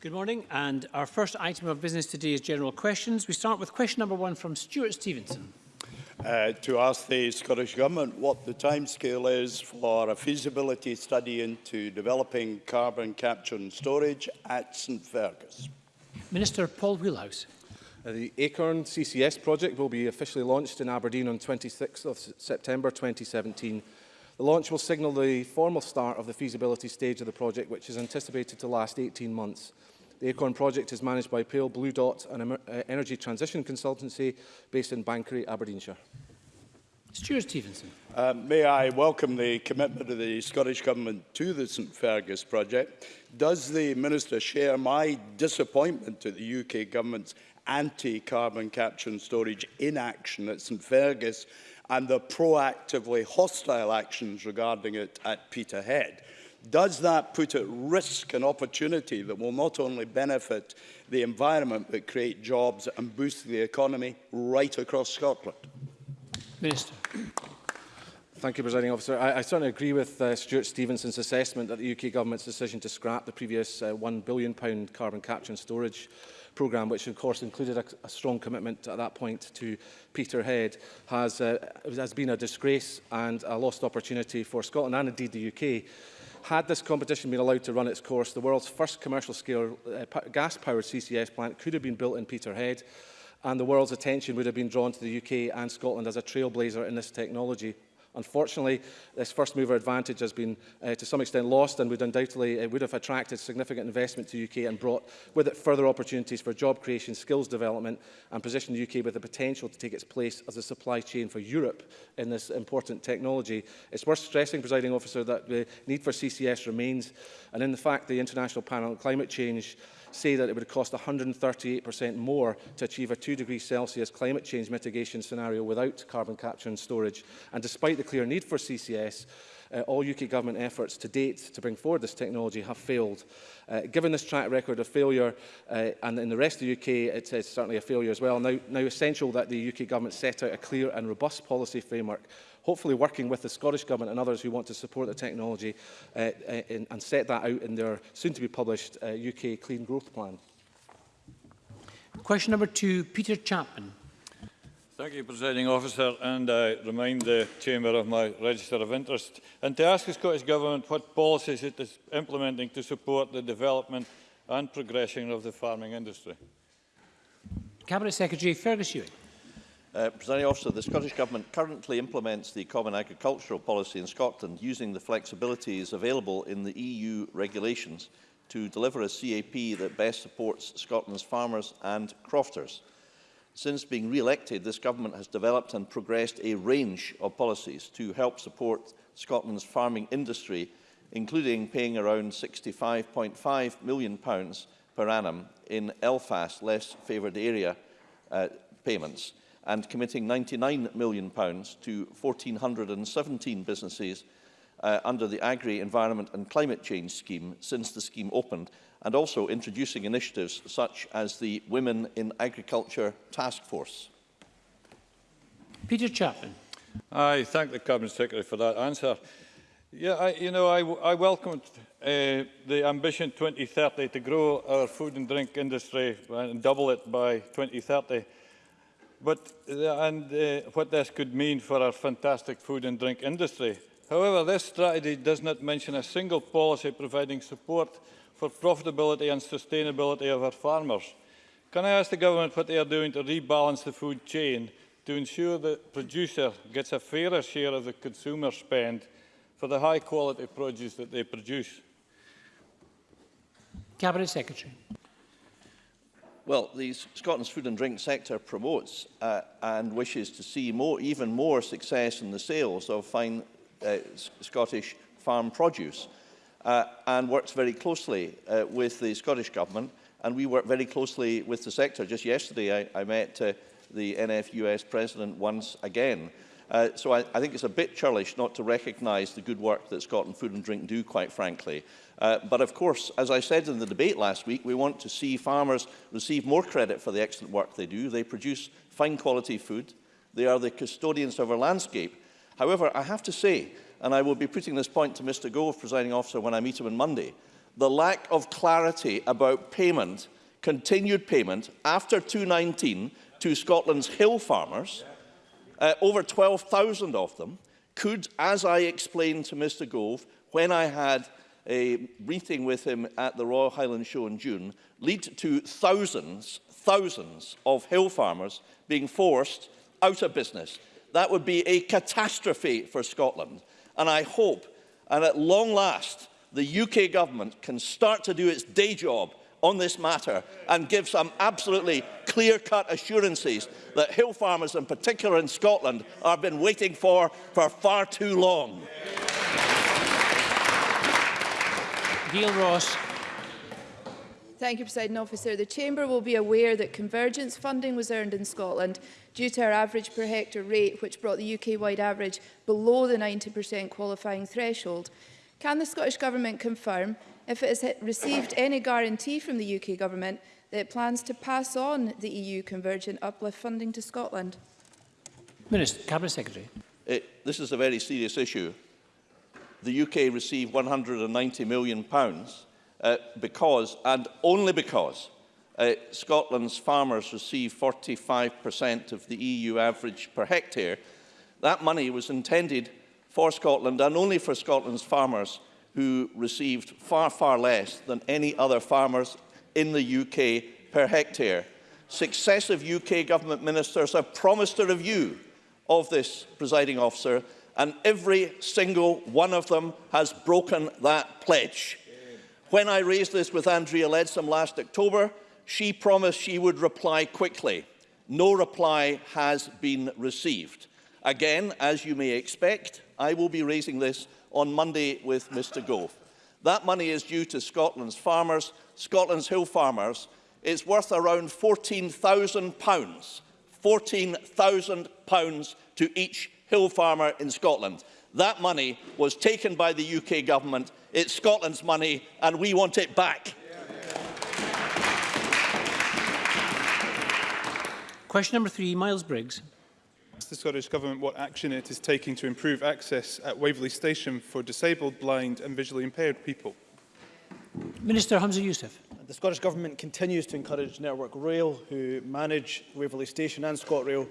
Good morning, and our first item of business today is general questions. We start with question number one from Stuart Stevenson. Uh, to ask the Scottish Government what the timescale is for a feasibility study into developing carbon capture and storage at St Fergus. Minister Paul Wheelhouse. Uh, the Acorn CCS project will be officially launched in Aberdeen on 26th of September 2017 The launch will signal the formal start of the feasibility stage of the project, which is anticipated to last 18 months. The Acorn project is managed by Pale Blue Dot, an uh, energy transition consultancy based in Bankery, Aberdeenshire. Stuart Stevenson. Uh, may I welcome the commitment of the Scottish Government to the St Fergus project. Does the Minister share my disappointment at the UK Government's anti-carbon capture and storage inaction at St Fergus and the proactively hostile actions regarding it at Peterhead. Does that put at risk an opportunity that will not only benefit the environment but create jobs and boost the economy right across Scotland? Minister. Thank you, Presiding Officer. I, I certainly agree with uh, Stuart Stevenson's assessment that the UK Government's decision to scrap the previous uh, £1 billion carbon capture and storage programme, which of course included a, a strong commitment at that point to Peterhead, has, uh, has been a disgrace and a lost opportunity for Scotland and indeed the UK. Had this competition been allowed to run its course, the world's first commercial scale uh, gas-powered CCS plant could have been built in Peterhead and the world's attention would have been drawn to the UK and Scotland as a trailblazer in this technology. Unfortunately, this first mover advantage has been uh, to some extent lost and would undoubtedly it uh, would have attracted significant investment to UK and brought with it further opportunities for job creation, skills development and positioned the UK with the potential to take its place as a supply chain for Europe in this important technology. It's worth stressing, presiding officer, that the need for CCS remains and in the fact the International Panel on Climate Change say that it would cost 138% more to achieve a 2 degrees Celsius climate change mitigation scenario without carbon capture and storage. And despite the clear need for CCS, uh, all UK government efforts to date to bring forward this technology have failed. Uh, given this track record of failure, uh, and in the rest of the UK it is certainly a failure as well, now, now essential that the UK government set out a clear and robust policy framework hopefully working with the Scottish Government and others who want to support the technology uh, and, uh, and set that out in their soon-to-be published uh, UK Clean Growth Plan. Question number two, Peter Chapman. Thank you, Presiding Officer, and I remind the Chamber of my register of interest and to ask the Scottish Government what policies it is implementing to support the development and progression of the farming industry. Cabinet Secretary Fergus Ewing. Uh, Presiding Officer, the Scottish Government currently implements the Common Agricultural Policy in Scotland using the flexibilities available in the EU regulations to deliver a CAP that best supports Scotland's farmers and crofters. Since being re-elected, this government has developed and progressed a range of policies to help support Scotland's farming industry, including paying around £65.5 million pounds per annum in Elfast less favoured area uh, payments and committing £99 million pounds to 1,417 businesses uh, under the Agri Environment and Climate Change Scheme since the scheme opened and also introducing initiatives such as the Women in Agriculture Task Force? Peter Chapman. I thank the Cabinet Secretary for that answer. Yeah, I, you know, I, I welcomed uh, the Ambition 2030 to grow our food and drink industry and double it by 2030. But, uh, and uh, what this could mean for our fantastic food and drink industry. However, this strategy does not mention a single policy providing support for profitability and sustainability of our farmers. Can I ask the government what they are doing to rebalance the food chain to ensure the producer gets a fairer share of the consumer spend for the high quality produce that they produce? Cabinet Secretary. Well, the Scotland's food and drink sector promotes uh, and wishes to see more, even more success in the sales of fine Uh, Scottish farm produce uh, and works very closely uh, with the Scottish Government and we work very closely with the sector. Just yesterday I, I met uh, the NFUS President once again. Uh, so I, I think it's a bit churlish not to recognise the good work that Scotland Food and Drink do, quite frankly. Uh, but of course, as I said in the debate last week, we want to see farmers receive more credit for the excellent work they do. They produce fine quality food. They are the custodians of our landscape. However, I have to say, and I will be putting this point to Mr Gove, presiding officer, when I meet him on Monday, the lack of clarity about payment, continued payment, after 2019 to Scotland's hill farmers, uh, over 12,000 of them, could, as I explained to Mr Gove, when I had a meeting with him at the Royal Highland Show in June, lead to thousands, thousands of hill farmers being forced out of business That would be a catastrophe for Scotland. And I hope, and at long last, the UK government can start to do its day job on this matter and give some absolutely clear-cut assurances that hill farmers in particular in Scotland have been waiting for for far too long. Neil Ross, Thank you, President Officer. The Chamber will be aware that convergence funding was earned in Scotland due to our average per hectare rate, which brought the UK-wide average below the 90% qualifying threshold. Can the Scottish Government confirm if it has received any guarantee from the UK Government that it plans to pass on the EU convergent uplift funding to Scotland? Minister, Cabinet Secretary. It, uh, this is a very serious issue. The UK received £190 million pounds uh, because, and only because, uh, Scotland's farmers receive 45% of the EU average per hectare, that money was intended for Scotland and only for Scotland's farmers who received far, far less than any other farmers in the UK per hectare. Successive UK government ministers have promised a review of this presiding officer and every single one of them has broken that pledge. When I raised this with Andrea Leadsom last October, she promised she would reply quickly. No reply has been received. Again, as you may expect, I will be raising this on Monday with Mr Gove. That money is due to Scotland's farmers, Scotland's hill farmers. It's worth around £14,000, £14,000 to each hill farmer in Scotland. That money was taken by the UK government It's Scotland's money and we want it back. Question number three, Miles Briggs. Asked the Scottish Government what action it is taking to improve access at Waverley Station for disabled, blind and visually impaired people. Minister Hamza Youssef. The Scottish Government continues to encourage Network Rail, who manage Waverley Station and ScotRail,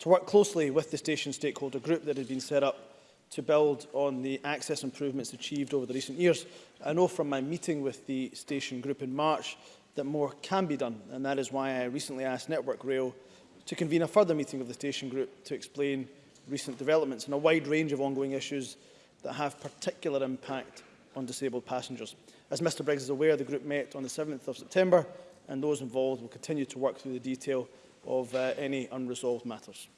to work closely with the station stakeholder group that has been set up to build on the access improvements achieved over the recent years. I know from my meeting with the station group in March that more can be done, and that is why I recently asked Network Rail to convene a further meeting of the station group to explain recent developments and a wide range of ongoing issues that have particular impact on disabled passengers. As Mr Briggs is aware, the group met on the 7th of September and those involved will continue to work through the detail of uh, any unresolved matters.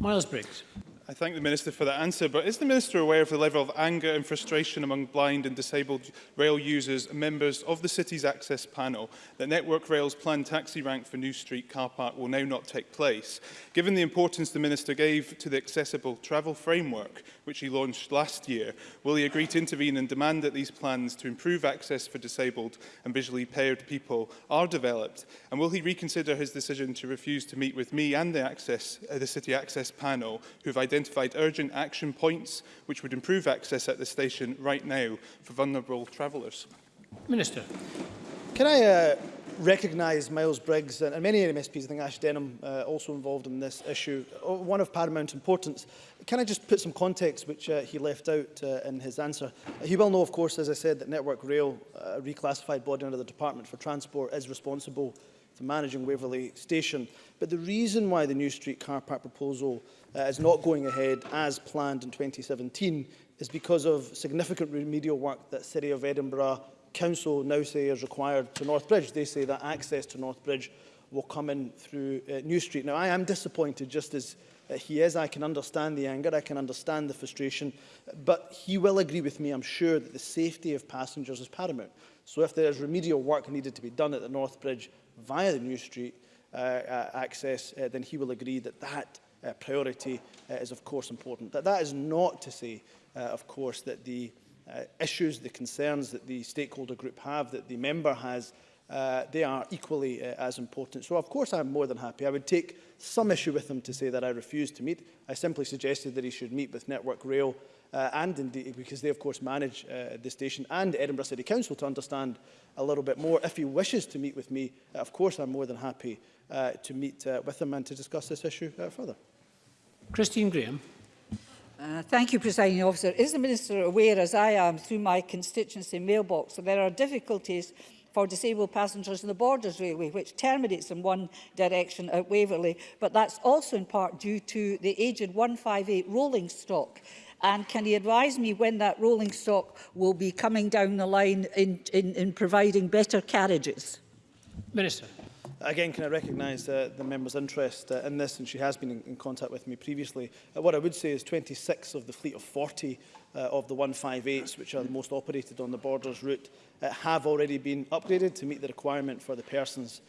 Miles Briggs. I thank the Minister for that answer, but is the Minister aware of the level of anger and frustration among blind and disabled rail users and members of the city's access panel that Network Rail's planned taxi rank for New Street car park will now not take place? Given the importance the Minister gave to the accessible travel framework, which he launched last year, will he agree to intervene and demand that these plans to improve access for disabled and visually impaired people are developed? And will he reconsider his decision to refuse to meet with me and the, access, uh, the City Access Panel, who have identified identified urgent action points which would improve access at the station right now for vulnerable travellers? Minister. Can I uh, recognise Miles Briggs and, and many MSPs, I think Ash Denham uh, also involved in this issue, uh, one of paramount importance. Can I just put some context which uh, he left out uh, in his answer? he uh, will know, of course, as I said, that Network Rail, uh, reclassified body under the Department for Transport, is responsible to managing Waverley Station. But the reason why the new street car park proposal uh, is not going ahead as planned in 2017 is because of significant remedial work that City of Edinburgh Council now say is required to North Bridge. They say that access to North Bridge will come in through uh, New Street. Now, I am disappointed just as uh, he is. I can understand the anger, I can understand the frustration, but he will agree with me, I'm sure, that the safety of passengers is paramount. So if there is remedial work needed to be done at the North Bridge via the New Street uh, uh, access, uh, then he will agree that that uh, priority uh, is of course important. That, that is not to say, uh, of course, that the uh, issues, the concerns that the stakeholder group have, that the member has, uh, they are equally uh, as important. So of course I'm more than happy. I would take some issue with him to say that I refuse to meet. I simply suggested that he should meet with Network Rail uh, and indeed, because they of course manage uh, the station and Edinburgh City Council to understand a little bit more. If he wishes to meet with me, uh, of course I'm more than happy uh, to meet uh, with him and to discuss this issue uh, further. Christine Graham. Uh, thank you, Presiding Officer. Is the Minister aware, as I am, through my constituency mailbox, that there are difficulties for disabled passengers in the Borders Railway, which terminates in one direction at Waverley, but that's also in part due to the aged 158 rolling stock And can he advise me when that rolling stock will be coming down the line in, in, in providing better carriages? Minister. Again, can I recognise uh, the member's interest uh, in this, and she has been in, in contact with me previously. Uh, what I would say is 26 of the fleet of 40 uh, of the 158s, which are the most operated on the borders route, uh, have already been upgraded to meet the requirement for the persons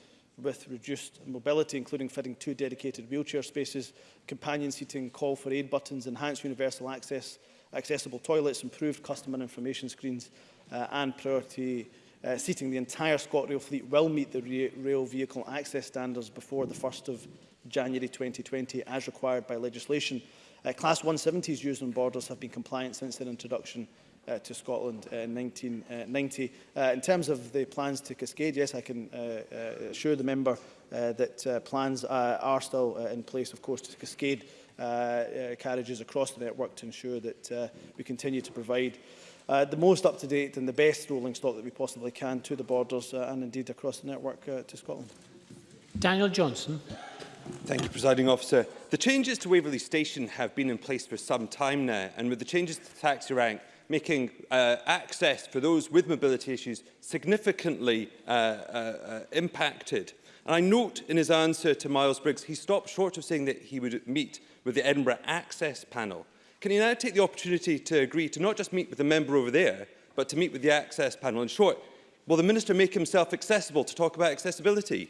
with reduced mobility, including fitting two dedicated wheelchair spaces, companion seating, call for aid buttons, enhanced universal access, accessible toilets, improved customer information screens uh, and priority uh, seating. The entire ScotRail fleet will meet the rail vehicle access standards before the 1st of January 2020 as required by legislation. Uh, class 170s used on borders have been compliant since their introduction uh, to Scotland uh, in 1990. Uh, uh, in terms of the plans to Cascade, yes, I can uh, uh, assure the member uh, that uh, plans uh, are still uh, in place, of course, to Cascade uh, uh, carriages across the network to ensure that uh, we continue to provide uh, the most up-to-date and the best rolling stock that we possibly can to the borders uh, and indeed across the network uh, to Scotland. Daniel Johnson. Thank you, Presiding Officer. The changes to Waverley Station have been in place for some time now, and with the changes to the taxi rank, making uh, access for those with mobility issues significantly uh, uh, uh, impacted. And I note in his answer to Miles Briggs, he stopped short of saying that he would meet with the Edinburgh Access Panel. Can you now take the opportunity to agree to not just meet with the member over there, but to meet with the Access Panel? In short, will the Minister make himself accessible to talk about accessibility?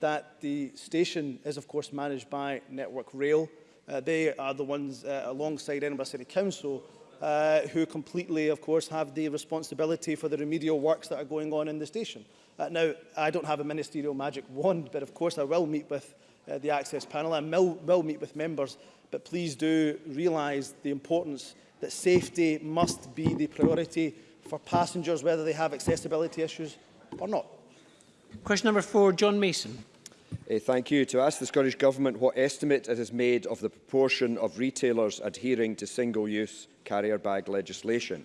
that the station is, of course, managed by Network Rail. Uh, they are the ones uh, alongside Edinburgh City Council uh, who completely, of course, have the responsibility for the remedial works that are going on in the station. Uh, now, I don't have a ministerial magic wand, but of course I will meet with uh, the Access panel and will, will meet with members, but please do realise the importance that safety must be the priority for passengers, whether they have accessibility issues or not. Question number four, John Mason. Uh, thank you. To ask the Scottish Government what estimate it has made of the proportion of retailers adhering to single-use carrier bag legislation.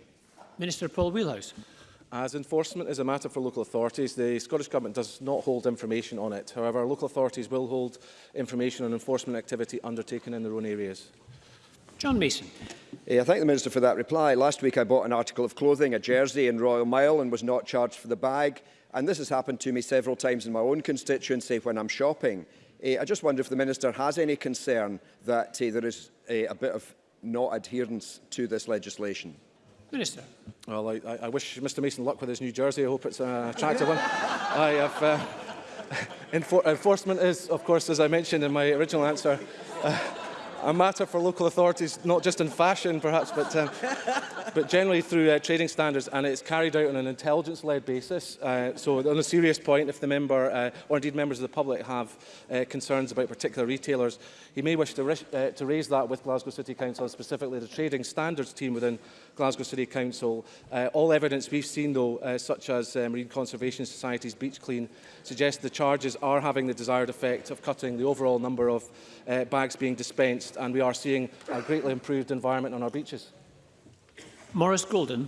Minister Paul Wheelhouse. As enforcement is a matter for local authorities, the Scottish Government does not hold information on it. However, local authorities will hold information on enforcement activity undertaken in their own areas. John Mason. Eh, I thank the Minister for that reply. Last week I bought an article of clothing, a jersey in Royal Mile and was not charged for the bag. And this has happened to me several times in my own constituency when I'm shopping. Uh, I just wonder if the Minister has any concern that uh, there is uh, a bit of not adherence to this legislation. Minister. Well, I, I wish Mr Mason luck with his New Jersey. I hope it's an attractive one. I have, uh, enfor enforcement is, of course, as I mentioned in my original answer, uh, a matter for local authorities, not just in fashion perhaps, but, um, but generally through uh, trading standards, and it's carried out on an intelligence-led basis. Uh, so on a serious point, if the member, uh, or indeed members of the public, have uh, concerns about particular retailers, he may wish to, uh, to raise that with Glasgow City Council, specifically the trading standards team within Glasgow City Council. Uh, all evidence we've seen, though, uh, such as uh, Marine Conservation Society's Beach Clean, suggests the charges are having the desired effect of cutting the overall number of uh, bags being dispensed harvest and we are seeing a greatly improved environment on our beaches. Morris Golden.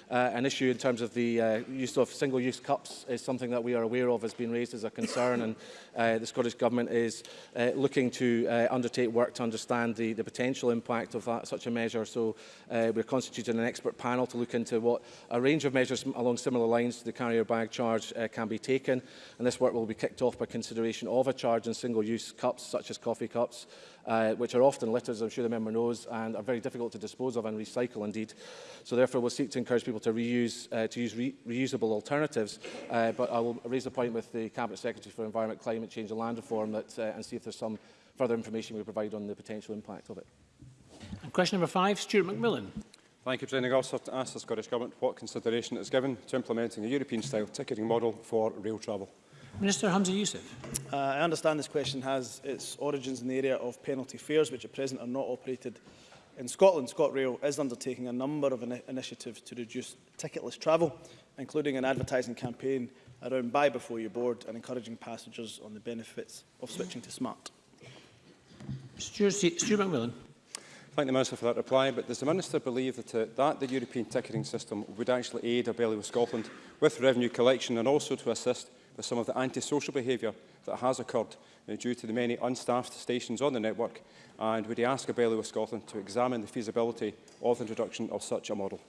uh, an issue in terms of the uh, use of single-use cups is something that we are aware of has been raised as a concern and uh, the Scottish Government is uh, looking to uh, undertake work to understand the, the potential impact of that, such a measure. So uh, we're constituting an expert panel to look into what a range of measures along similar lines to the carrier bag charge uh, can be taken. And this work will be kicked off by consideration of a charge on single-use cups, such as coffee cups, uh, which are often litters, I'm sure the member knows, and are very difficult to dispose of and recycle indeed. So therefore we'll seek to encourage people to reuse, uh, to use re reusable alternatives. Uh, but I will raise the point with the Cabinet Secretary for Environment, Climate Change and Land Reform that, uh, and see if there's some further information we provide on the potential impact of it. And question number five, Stuart McMillan. Thank you, President Officer, to ask the Scottish Government what consideration is given to implementing a European-style ticketing model for rail travel. Minister Hamza Youssef. Uh, I understand this question has its origins in the area of penalty fares, which at present are not operated in Scotland. ScotRail is undertaking a number of in initiatives to reduce ticketless travel, including an advertising campaign around buy before you board and encouraging passengers on the benefits of switching to smart. Stuart, Stuart McMillan. Thank the Minister for that reply, but does the Minister believe that, uh, that the European ticketing system would actually aid a belly with Scotland with revenue collection and also to assist with some of the antisocial behaviour that has occurred uh, due to the many unstaffed stations on the network? And would he ask Abellio Scotland to examine the feasibility of the introduction of such a model?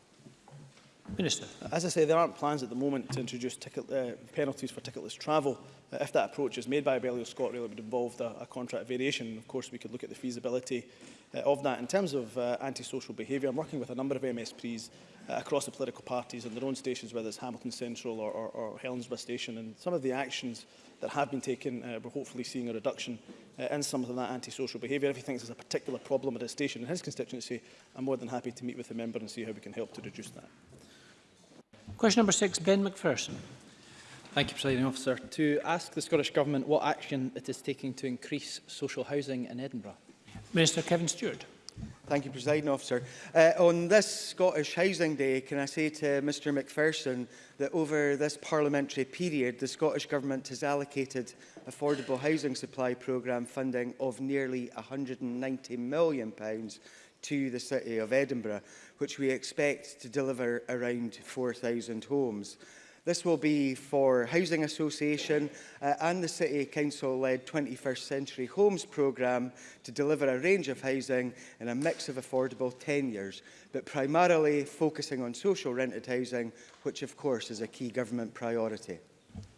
Minister. As I say, there aren't plans at the moment to introduce ticket, uh, penalties for ticketless travel. Uh, if that approach is made by Abellio ScotRail, it would involve a, a contract variation. Of course, we could look at the feasibility uh, of that. In terms of uh, antisocial behaviour, I'm working with a number of MSPs uh, across the political parties on their own stations, whether it's Hamilton Central or, or, or Helensburgh Station, and some of the actions that have been taken, uh, we're hopefully seeing a reduction uh, in some of that antisocial behaviour. If he thinks there's a particular problem at a station in his constituency, I'm more than happy to meet with the member and see how we can help to reduce that. Question number six, Ben McPherson. Thank you, President Officer. To ask the Scottish Government what action it is taking to increase social housing in Edinburgh. Minister Kevin Stewart. Thank you, President Officer. Uh, on this Scottish Housing Day, can I say to Mr McPherson that over this parliamentary period, the Scottish Government has allocated Affordable Housing Supply Programme funding of nearly £190 million to the City of Edinburgh, which we expect to deliver around 4,000 homes. This will be for Housing Association uh, and the City Council-led 21st Century Homes programme to deliver a range of housing in a mix of affordable tenures, but primarily focusing on social rented housing, which of course is a key government priority.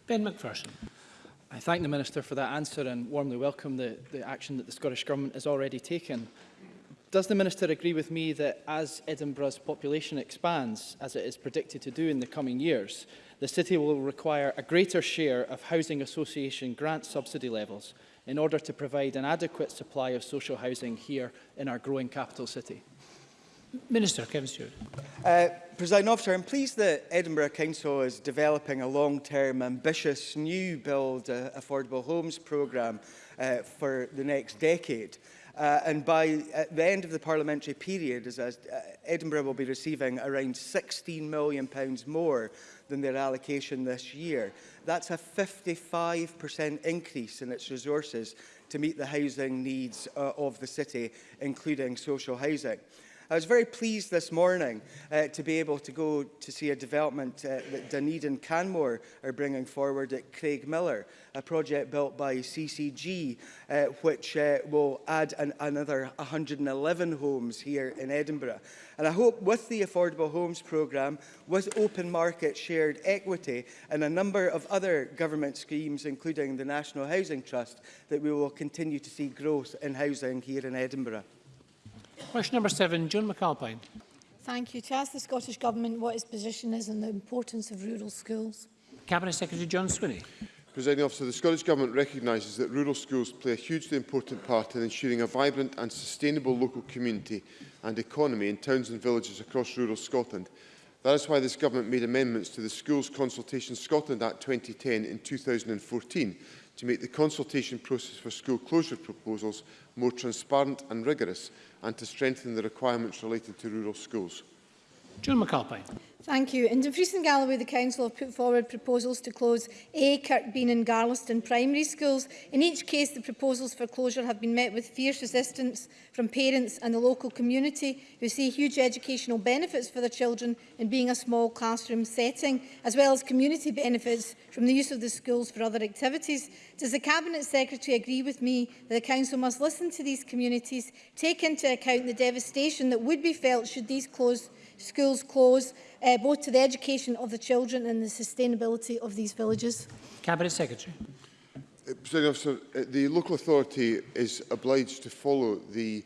Ben McPherson. I thank the Minister for that answer and warmly welcome the, the action that the Scottish Government has already taken Does the Minister agree with me that as Edinburgh's population expands, as it is predicted to do in the coming years, the city will require a greater share of housing association grant subsidy levels in order to provide an adequate supply of social housing here in our growing capital city? Minister Kevin Stewart. Uh, President Officer, I'm pleased that Edinburgh Council is developing a long-term ambitious new build uh, affordable homes programme uh, for the next decade. Uh, and by at the end of the parliamentary period, as, as uh, Edinburgh will be receiving around £16 million pounds more than their allocation this year. That's a 55% increase in its resources to meet the housing needs uh, of the city, including social housing. I was very pleased this morning uh, to be able to go to see a development uh, that Dunedin Canmore are bringing forward at Craig Miller, a project built by CCG, uh, which uh, will add an, another 111 homes here in Edinburgh. And I hope with the Affordable Homes Programme, with open market shared equity and a number of other government schemes, including the National Housing Trust, that we will continue to see growth in housing here in Edinburgh. Question number seven, Joan McAlpine. Thank you. To ask the Scottish Government what its position is on the importance of rural schools. Cabinet Secretary John Swinney. Presiding officer, the Scottish Government recognises that rural schools play a hugely important part in ensuring a vibrant and sustainable local community and economy in towns and villages across rural Scotland. That is why this government made amendments to the Schools Consultation Scotland Act 2010 in 2014 to make the consultation process for school closure proposals more transparent and rigorous and to strengthen the requirements related to rural schools. John McAlpine. Thank you. In Dumfries and Galloway, the Council have put forward proposals to close A, Kirkbean and Garlaston primary schools. In each case, the proposals for closure have been met with fierce resistance from parents and the local community who see huge educational benefits for their children in being a small classroom setting, as well as community benefits from the use of the schools for other activities. Does the Cabinet Secretary agree with me that the Council must listen to these communities, take into account the devastation that would be felt should these closed schools close, uh, both to the education of the children and the sustainability of these villages? Cabinet Secretary. Uh, President Officer, uh, the local authority is obliged to follow the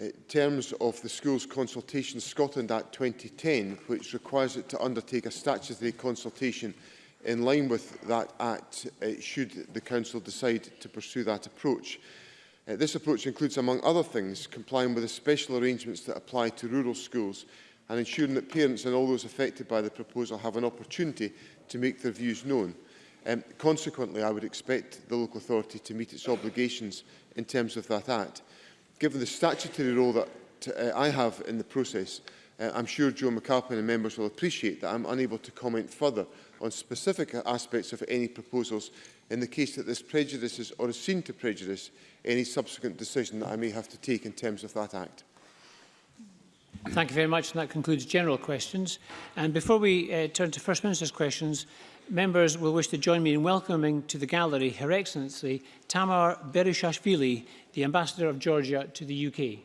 uh, terms of the Schools Consultation Scotland Act 2010, which requires it to undertake a statutory consultation in line with that Act uh, should the Council decide to pursue that approach. Uh, this approach includes, among other things, complying with the special arrangements that apply to rural schools and ensuring that parents and all those affected by the proposal have an opportunity to make their views known. Um, consequently, I would expect the local authority to meet its obligations in terms of that act. Given the statutory role that uh, I have in the process, uh, I'm sure Joe McAlpin and members will appreciate that I'm unable to comment further on specific aspects of any proposals in the case that this prejudices or is seen to prejudice any subsequent decision that I may have to take in terms of that act. Thank you very much, and that concludes general questions. And before we uh, turn to First Minister's questions, members will wish to join me in welcoming to the gallery Her Excellency Tamar Berishashvili, the Ambassador of Georgia to the UK.